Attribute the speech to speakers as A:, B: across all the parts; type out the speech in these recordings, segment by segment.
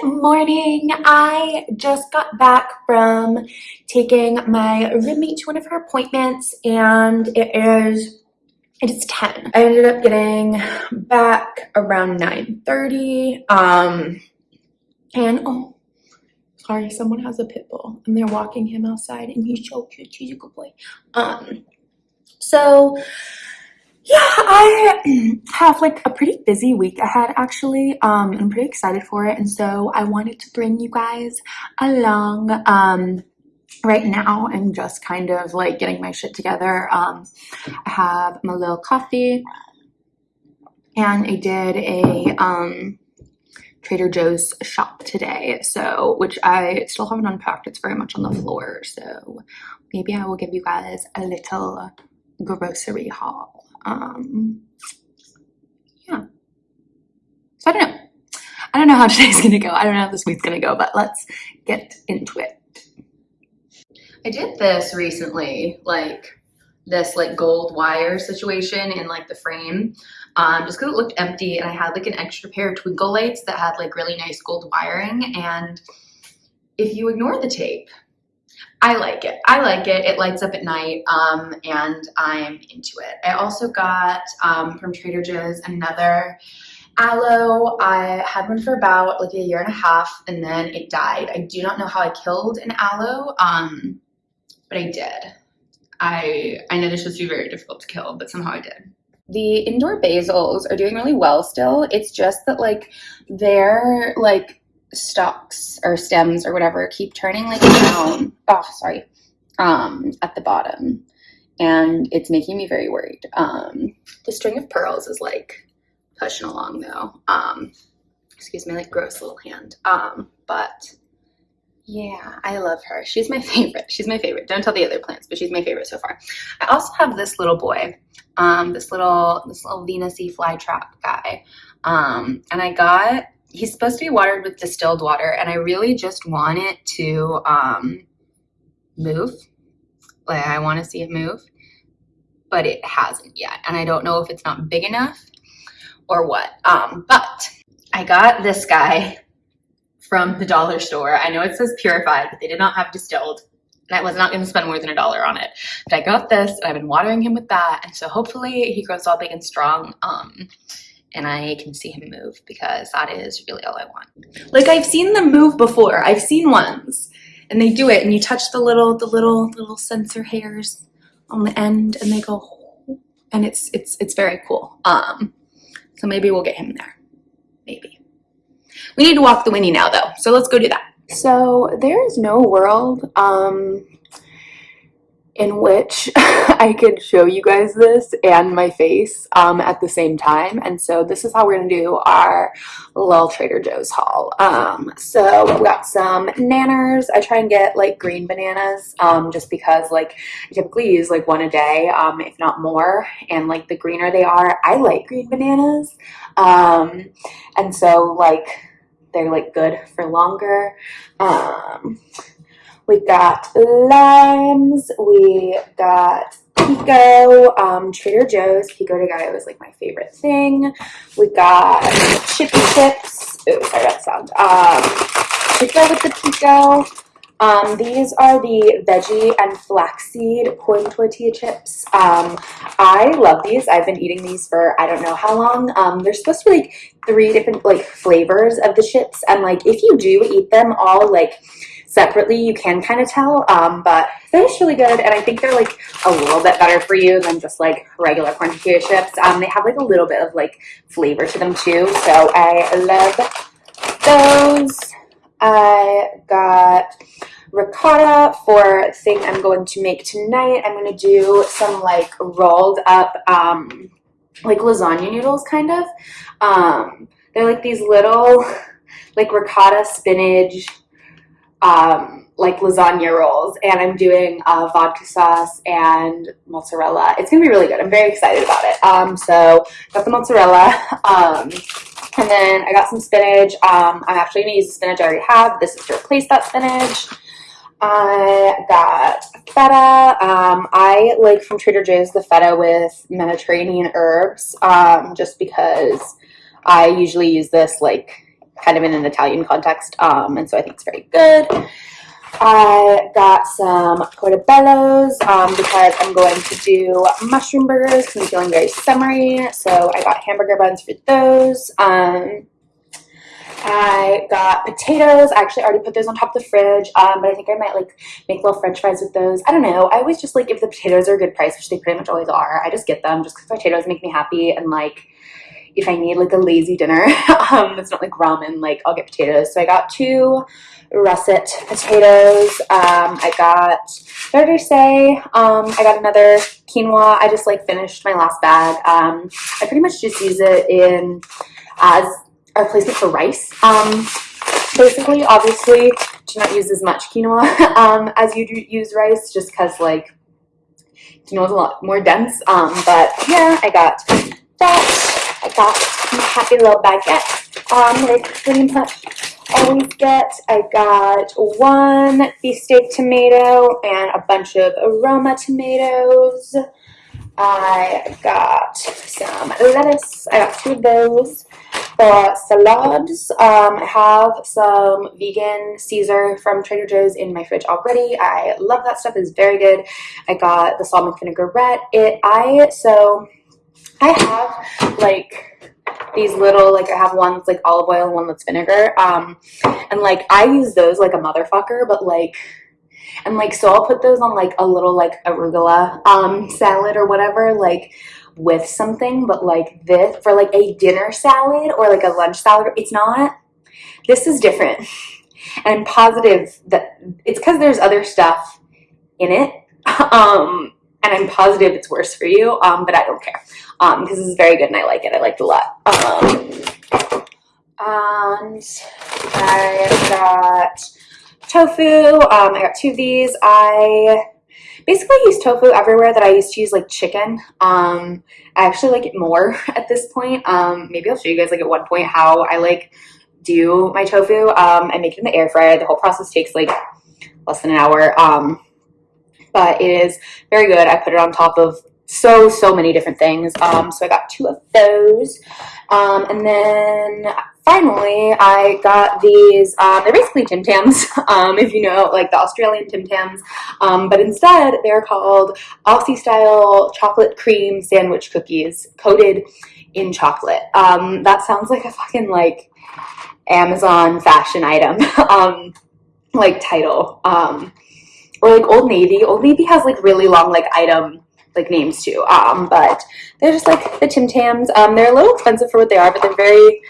A: Good morning. I just got back from taking my roommate to one of her appointments and it is it is 10. I ended up getting back around 9.30 um, and oh sorry someone has a pit bull and they're walking him outside and he's so cute he's a good boy um so yeah, I have like a pretty busy week ahead actually. Um, I'm pretty excited for it. And so I wanted to bring you guys along. Um, right now I'm just kind of like getting my shit together. Um, I have my little coffee and I did a, um, Trader Joe's shop today. So, which I still haven't unpacked. It's very much on the floor. So maybe I will give you guys a little grocery haul um, yeah. So I don't know. I don't know how today's gonna go. I don't know how this week's gonna go, but let's get into it. I did this recently, like this like gold wire situation in like the frame um, just because it looked empty and I had like an extra pair of twinkle lights that had like really nice gold wiring and if you ignore the tape I like it. I like it. It lights up at night um, and I'm into it. I also got um, from Trader Joe's another aloe. I had one for about like a year and a half and then it died. I do not know how I killed an aloe, um, but I did. I, I know this was very difficult to kill, but somehow I did. The indoor basils are doing really well still. It's just that like they're like stalks or stems or whatever keep turning like down. Oh sorry. Um at the bottom. And it's making me very worried. Um the string of pearls is like pushing along though. Um excuse me like gross little hand. Um but yeah i love her. She's my favorite. She's my favorite. Don't tell the other plants but she's my favorite so far. I also have this little boy um this little this little venusy flytrap guy. Um and i got he's supposed to be watered with distilled water and I really just want it to um, move. Like I want to see it move, but it hasn't yet. And I don't know if it's not big enough or what. Um, but I got this guy from the dollar store. I know it says purified, but they did not have distilled. And I was not going to spend more than a dollar on it. But I got this and I've been watering him with that. And so hopefully he grows all big and strong. Um, and I can see him move because that is really all I want. Like I've seen them move before. I've seen ones and they do it and you touch the little, the little, little sensor hairs on the end and they go and it's, it's, it's very cool. Um, so maybe we'll get him there. Maybe. We need to walk the Winnie now though. So let's go do that. So there is no world um, in which I could show you guys this and my face um, at the same time. And so this is how we're gonna do our little Trader Joe's haul. Um, so we got some nanners. I try and get like green bananas um, just because like I typically use like one a day, um, if not more. And like the greener they are, I like green bananas. Um, and so like they're like good for longer. We got limes. We got pico. Um, Trader Joe's pico de gallo is like my favorite thing. We got chippy chips. Ooh, sorry that sound. Um, with the pico. Um, these are the veggie and flaxseed corn tortilla chips. Um, I love these. I've been eating these for I don't know how long. Um, they're supposed to be like three different like flavors of the chips. And like if you do eat them all like separately, you can kind of tell, um, but they're just really good. And I think they're like a little bit better for you than just like regular corn tortilla chips. Um, they have like a little bit of like flavor to them too. So I love those. I got ricotta for thing I'm going to make tonight. I'm going to do some like rolled up, um, like lasagna noodles kind of. Um, they're like these little like ricotta spinach um, like lasagna rolls and I'm doing uh, vodka sauce and mozzarella. It's gonna be really good. I'm very excited about it. Um, so got the mozzarella um, and then I got some spinach. Um, I'm actually gonna use the spinach I already have. This is to replace that spinach. I got feta. Um, I like from Trader Joe's the feta with Mediterranean herbs um, just because I usually use this like kind of in an Italian context. Um, and so I think it's very good. I got some portobellos um, because I'm going to do mushroom burgers because I'm feeling very summery. So I got hamburger buns for those. Um, I got potatoes. I actually already put those on top of the fridge, um, but I think I might like make little french fries with those. I don't know. I always just like if the potatoes are a good price, which they pretty much always are, I just get them just because potatoes make me happy and like if I need like a lazy dinner um, it's not like ramen, like I'll get potatoes. So I got two russet potatoes. Um, I got, what did I say? Um, I got another quinoa. I just like finished my last bag. Um, I pretty much just use it in as a replacement for rice. Um, basically, obviously, do not use as much quinoa um, as you do use rice just because like quinoa is a lot more dense. Um, but yeah, I got that. Happy little baguette um, I pretty much always get. I got one beefsteak tomato and a bunch of aroma tomatoes. I got some lettuce. I got two of those. For salads, um, I have some vegan Caesar from Trader Joe's in my fridge already. I love that stuff. It's very good. I got the salmon vinaigrette. It I so I have like these little like I have one that's like olive oil and one that's vinegar. Um and like I use those like a motherfucker, but like and like so I'll put those on like a little like arugula um salad or whatever, like with something, but like this for like a dinner salad or like a lunch salad, it's not. This is different. And I'm positive that it's because there's other stuff in it. Um and I'm positive it's worse for you, um, but I don't care um, because this is very good and I like it. I like it a lot. Um, and I got tofu. Um, I got two of these. I basically use tofu everywhere that I used to use like chicken. Um, I actually like it more at this point. Um, maybe I'll show you guys like at one point how I like do my tofu. Um, I make it in the air fryer. The whole process takes like less than an hour. Um, but it is very good. I put it on top of so, so many different things. Um, so I got two of those. Um, and then finally, I got these, um, they're basically Tim Tams, um, if you know, like the Australian Tim Tams. Um, but instead, they're called Aussie style chocolate cream sandwich cookies coated in chocolate. Um, that sounds like a fucking like Amazon fashion item, um, like title. Um, or like Old Navy. Old Navy has like really long like item like names too. Um, but they're just like the Tim Tams. Um, they're a little expensive for what they are, but they're very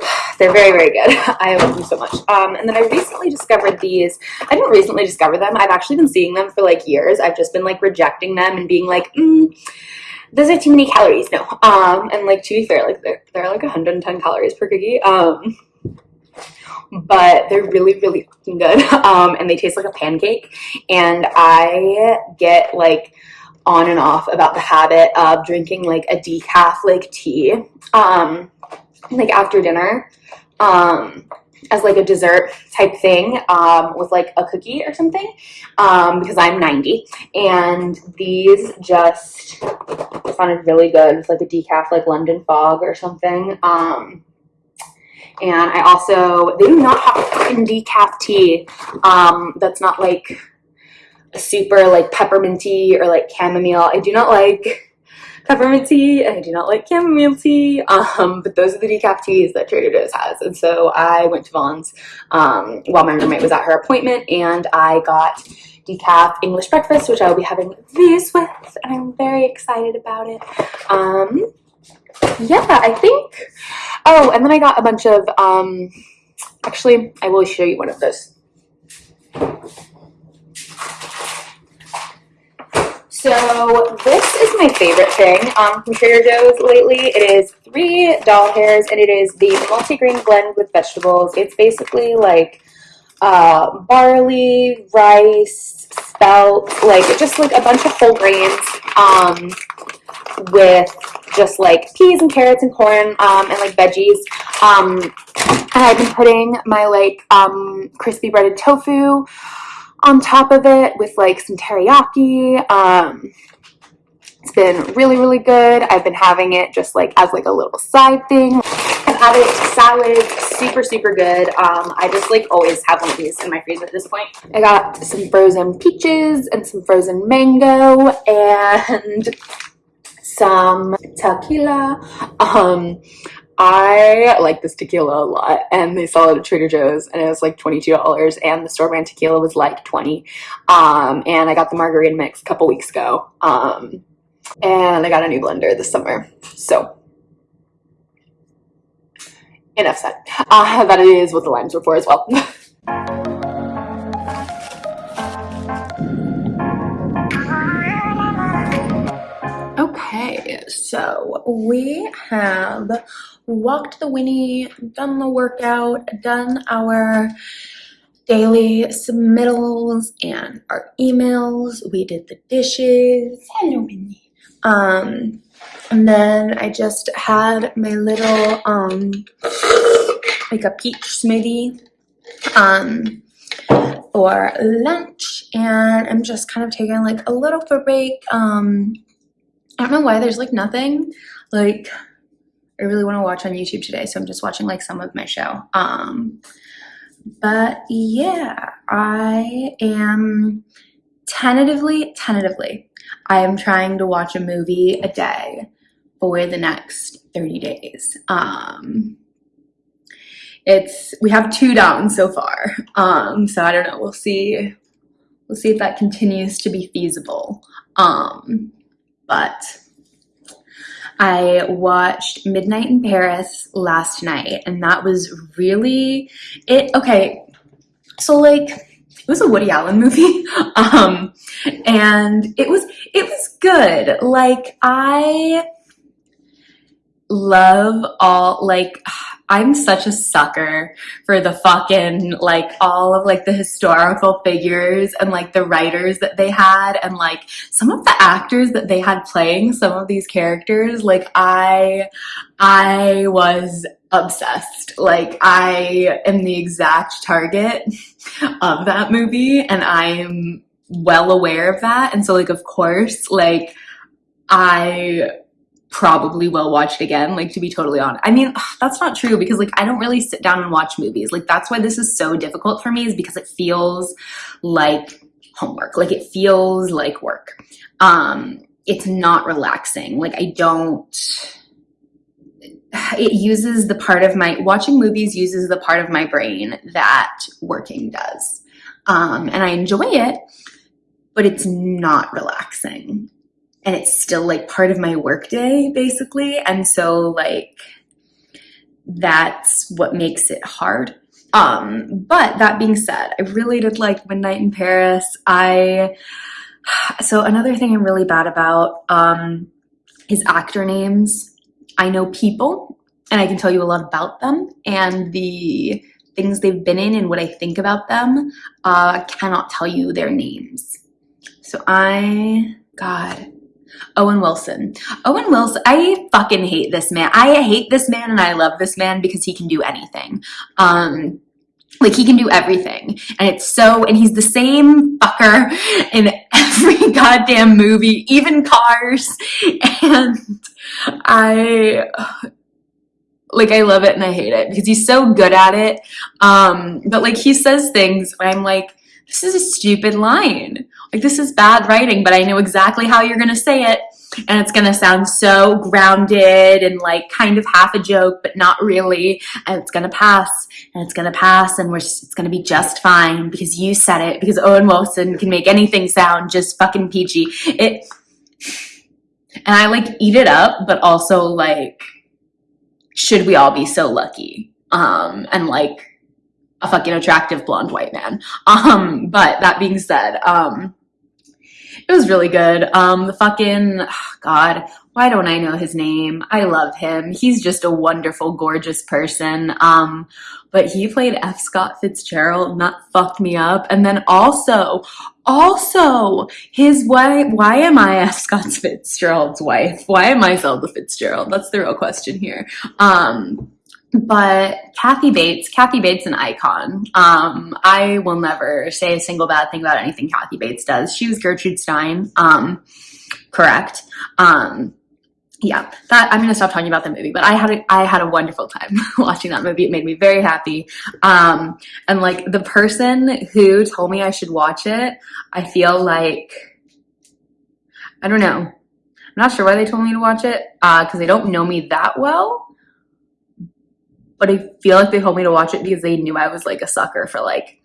A: they're very very good. I love them so much. Um, and then i recently discovered these. I didn't recently discover them. I've actually been seeing them for like years. I've just been like rejecting them and being like mm, those are too many calories. No. Um and like to be fair like they're, they're like 110 calories per cookie. Um but they're really, really good. Um, and they taste like a pancake. And I get like on and off about the habit of drinking like a decaf like tea, um, like after dinner, um, as like a dessert type thing, um, with like a cookie or something, um, because I'm 90 and these just sounded really good. It's like a decaf, like London fog or something. Um, and I also, they do not have fucking decaf tea um, that's not like a super like pepperminty or like chamomile. I do not like peppermint tea and I do not like chamomile tea, um, but those are the decaf teas that Trader Joe's has. And so I went to Vons um, while my roommate was at her appointment and I got decaf English breakfast, which I will be having these with, and I'm very excited about it. Um, yeah, I think, oh, and then I got a bunch of, um, actually, I will show you one of those. So this is my favorite thing um, from Trader Joe's lately. It is three doll hairs and it is the multi-grain blend with vegetables. It's basically like uh, barley, rice, spelt, like just like a bunch of whole grains um, with just like peas and carrots and corn um, and like veggies. Um, and I've been putting my like um, crispy breaded tofu on top of it with like some teriyaki. Um, it's been really, really good. I've been having it just like as like a little side thing. And
B: had it, salad, super, super good. Um, I just like always have one of these in my freezer at this point. I got some frozen peaches and some frozen mango and some tequila. Um, I like this tequila a lot and they sell it at Trader Joe's and it was like $22 and the store brand tequila was like 20 um, and I got the margarita mix a couple weeks ago. Um, and I got a new blender this summer. So enough said. Uh, that is what the limes were for as well
A: so we have walked the Winnie, done the workout, done our daily submittals and our emails. We did the dishes. Hello, Winnie. Um, and then I just had my little um like a peach smoothie um for lunch and I'm just kind of taking like a little for break um I don't know why there's like nothing like I really want to watch on YouTube today, so I'm just watching like some of my show. Um, but yeah, I am tentatively, tentatively, I am trying to watch a movie a day for the next 30 days. Um, it's we have two down so far. Um, so I don't know. We'll see. We'll see if that continues to be feasible. Um, but I watched Midnight in Paris last night, and that was really it. Okay, so like it was a Woody Allen movie, um, and it was it was good. Like I love all like I'm such a sucker for the fucking like all of like the historical figures and like the writers that they had and like some of the actors that they had playing some of these characters. Like I I was obsessed. Like I am the exact target of that movie and I am well aware of that. And so like of course like I probably will watch it again like to be totally honest. I mean that's not true because like i don't really sit down and watch movies. Like that's why this is so difficult for me is because it feels like homework. Like it feels like work. Um it's not relaxing. Like i don't it uses the part of my watching movies uses the part of my brain that working does. Um and i enjoy it but it's not relaxing and it's still like part of my workday basically. And so like that's what makes it hard. Um, but that being said, I really did like Midnight in Paris. I so another thing I'm really bad about um, is actor names. I know people and I can tell you a lot about them and the things they've been in and what I think about them. Uh, I cannot tell you their names. So I, God, Owen Wilson. Owen Wilson, I fucking hate this man. I hate this man and I love this man because he can do anything. Um, like he can do everything. And it's so, and he's the same fucker in every goddamn movie, even Cars. And I, like I love it and I hate it because he's so good at it. Um, but like he says things I'm like, this is a stupid line. Like this is bad writing, but I know exactly how you're gonna say it. And it's gonna sound so grounded and like kind of half a joke, but not really. And it's gonna pass and it's gonna pass and we're it's gonna be just fine because you said it because Owen Wilson can make anything sound just fucking peachy. It and I like eat it up, but also like should we all be so lucky? Um and like a fucking attractive blonde white man. Um, but that being said, um, it was really good. Um, the fucking, oh God, why don't I know his name? I love him. He's just a wonderful, gorgeous person. Um, but he played F. Scott Fitzgerald, and that fucked me up. And then also, also, his wife, why am I F. Scott Fitzgerald's wife? Why am I Zelda Fitzgerald? That's the real question here. Um, but Kathy Bates, Kathy Bates, an icon. Um, I will never say a single bad thing about anything Kathy Bates does. She was Gertrude Stein, um, correct. Um, yeah, that I'm gonna stop talking about the movie, but I had a I had a wonderful time watching that movie. It made me very happy. Um, and like the person who told me I should watch it, I feel like I don't know. I'm not sure why they told me to watch it, uh, because they don't know me that well. But I feel like they told me to watch it because they knew I was like a sucker for like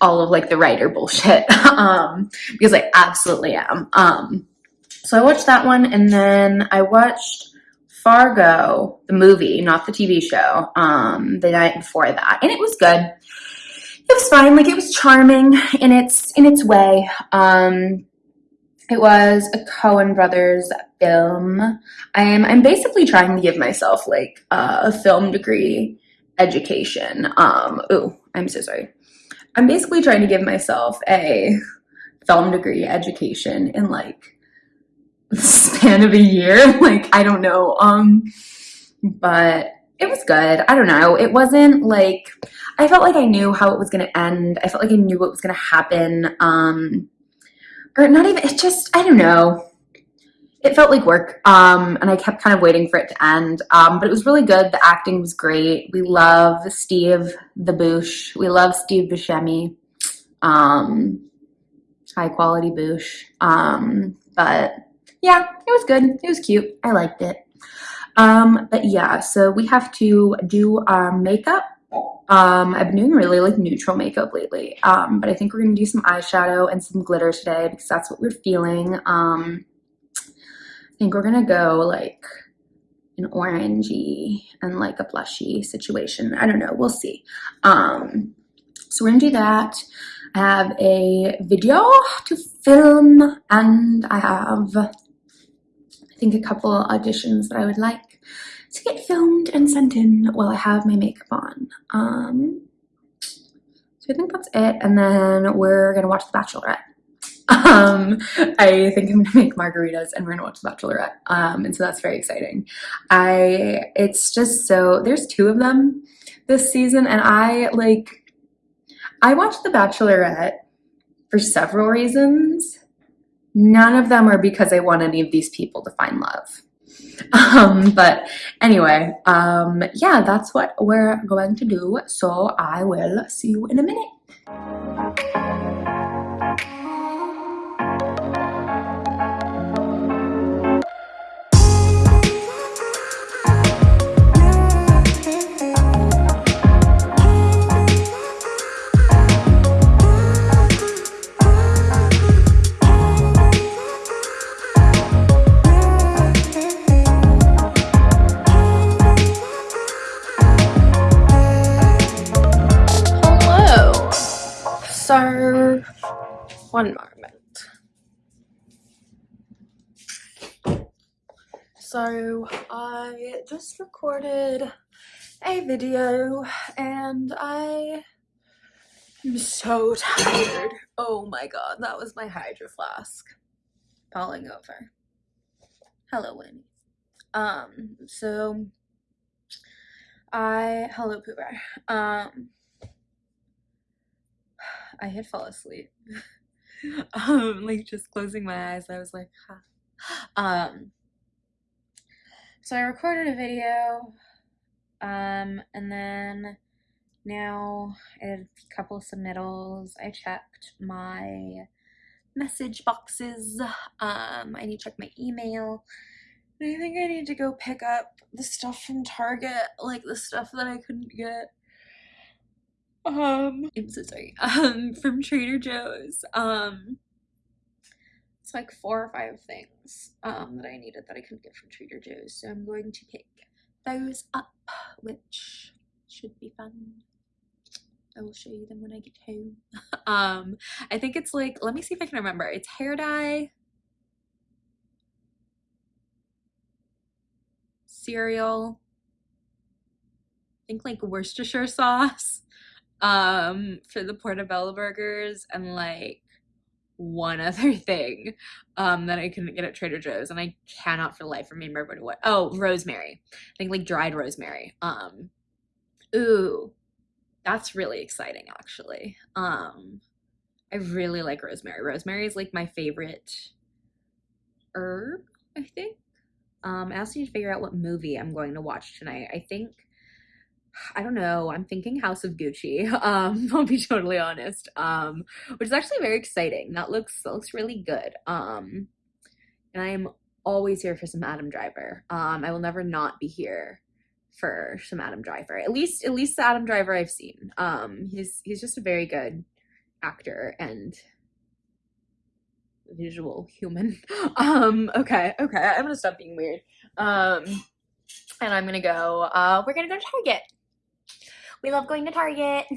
A: all of like the writer bullshit. um, because I absolutely am. Um, so I watched that one and then I watched Fargo, the movie, not the TV show, um, the night before that. And it was good. It was fine, like it was charming in its in its way. Um, it was a Coen Brothers film. I'm I'm basically trying to give myself like a film degree education. Um, oh, I'm so sorry. I'm basically trying to give myself a film degree education in like the span of a year. Like I don't know. Um, but it was good. I don't know. It wasn't like I felt like I knew how it was going to end. I felt like I knew what was going to happen. Um, or not even, it just, I don't know. It felt like work. Um, and I kept kind of waiting for it to end. Um, but it was really good. The acting was great. We love Steve the Boosh. We love Steve Buscemi. Um, high quality Boosh. Um, but yeah, it was good. It was cute. I liked it. Um, but yeah, so we have to do our makeup. Um, I've been doing really like neutral makeup lately. Um, but I think we're gonna do some eyeshadow and some glitter today because that's what we're feeling. Um, I think we're gonna go like an orangey and like a blushy situation. I don't know, we'll see. Um, so we're gonna do that. I have a video to film and I have I think a couple auditions that I would like to get filmed and sent in while I have my makeup on. Um, so I think that's it. And then we're gonna watch The Bachelorette. Um, I think I'm gonna make margaritas and we're gonna watch The Bachelorette. Um, and so that's very exciting. I, it's just so, there's two of them this season and I like, I watched The Bachelorette for several reasons. None of them are because I want any of these people to find love. Um, but anyway, um, yeah, that's what we're going to do. So I will see you in a minute. Moment. So, I just recorded a video and I am so tired. Oh my god, that was my hydro flask falling over. Hello, Winnie. Um, so I hello Pooper. Um I had fall asleep. um, like just closing my eyes, I was like, huh. Um, so I recorded a video, um, and then now I did a couple of submittals. I checked my message boxes. Um, I need to check my email. I think I need to go pick up the stuff from Target, like the stuff that I couldn't get um i'm so sorry. Um from trader joe's. Um it's like four or five things um that i needed that i couldn't get from trader joe's so i'm going to pick those up which should be fun. I will show you them when i get home. Um i think it's like let me see if i can remember. It's hair dye. Cereal. I think like worcestershire sauce um for the portobello burgers and like one other thing um that I couldn't get at Trader Joe's and I cannot for the life of me remember what oh rosemary. I think like dried rosemary um ooh that's really exciting actually. Um I really like rosemary. Rosemary is like my favorite herb I think.
C: Um, I also need to figure out what movie I'm going to watch tonight. I think I don't know. I'm thinking House of Gucci. Um, I'll be totally honest. Um, which is actually very exciting. That looks that looks really good. Um, and I am always here for some Adam Driver. Um, I will never not be here for some Adam Driver. At least at least the Adam Driver I've seen. Um, he's he's just a very good actor and visual human. Um, okay, okay. I'm gonna stop being weird. Um, and I'm gonna go. Uh, we're gonna go to Target. We love going to Target.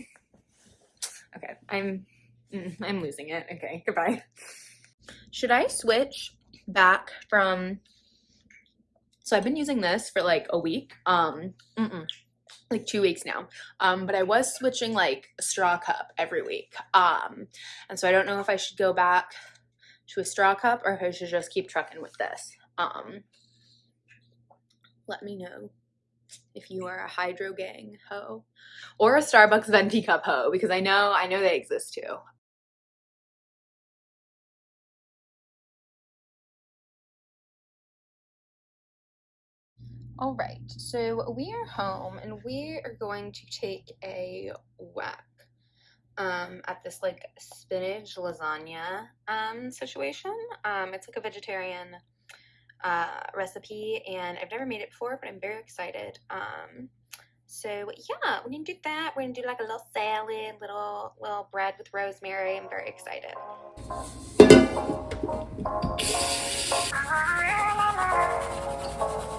C: Okay, I'm mm, I'm losing it. Okay, goodbye. Should I switch back from so I've been using this for like a week. Um mm-mm, like 2 weeks now. Um but I was switching like a straw cup every week. Um and so I don't know if I should go back to a straw cup or if I should just keep trucking with this. Um let me know if you are a hydro gang hoe or a starbucks venti cup hoe because i know i know they exist too. All right so we are home and we are going to take a whack um at this like spinach lasagna um situation. Um it's like a vegetarian uh, recipe and I've never made it before, but I'm very excited. Um, so yeah, we're gonna do that. We're gonna do like a little salad, little little bread with rosemary. I'm very excited.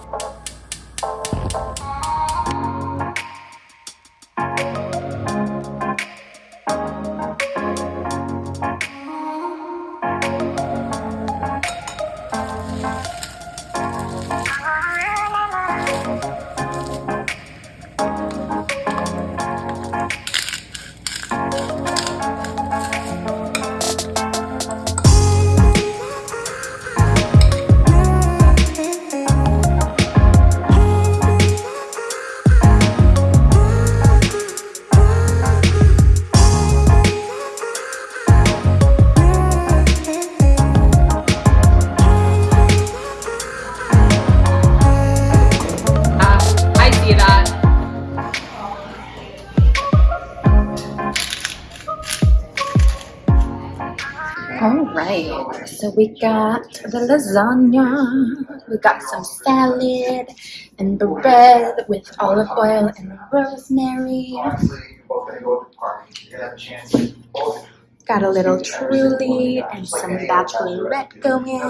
C: All right, so we got the lasagna, we got some salad, and bread with olive oil and rosemary. Got a little truly and some bachelorette going.